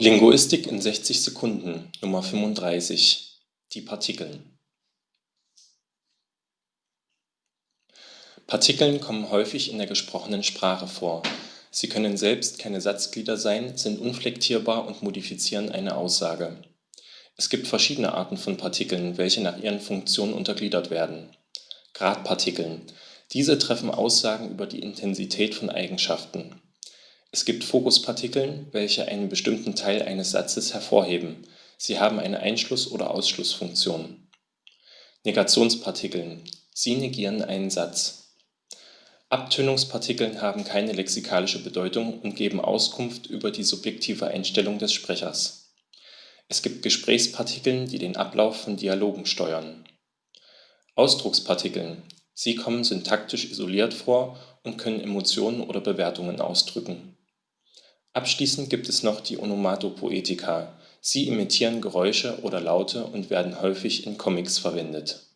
Linguistik in 60 Sekunden Nummer 35 Die Partikeln Partikeln kommen häufig in der gesprochenen Sprache vor. Sie können selbst keine Satzglieder sein, sind unflektierbar und modifizieren eine Aussage. Es gibt verschiedene Arten von Partikeln, welche nach ihren Funktionen untergliedert werden. Gradpartikeln. Diese treffen Aussagen über die Intensität von Eigenschaften. Es gibt Fokuspartikeln, welche einen bestimmten Teil eines Satzes hervorheben. Sie haben eine Einschluss oder Ausschlussfunktion. Negationspartikeln. Sie negieren einen Satz. Abtönungspartikeln haben keine lexikalische Bedeutung und geben Auskunft über die subjektive Einstellung des Sprechers. Es gibt Gesprächspartikeln, die den Ablauf von Dialogen steuern. Ausdruckspartikeln. Sie kommen syntaktisch isoliert vor und können Emotionen oder Bewertungen ausdrücken Abschließend gibt es noch die Onomatopoetika. Sie imitieren Geräusche oder Laute und werden häufig in Comics verwendet